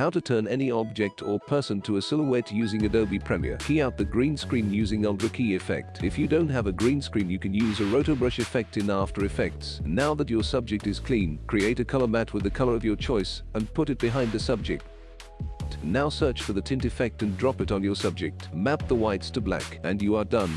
How to turn any object or person to a silhouette using Adobe Premiere. Key out the green screen using Ultra Key effect. If you don't have a green screen you can use a rotobrush effect in After Effects. Now that your subject is clean, create a color matte with the color of your choice and put it behind the subject. Now search for the tint effect and drop it on your subject. Map the whites to black and you are done.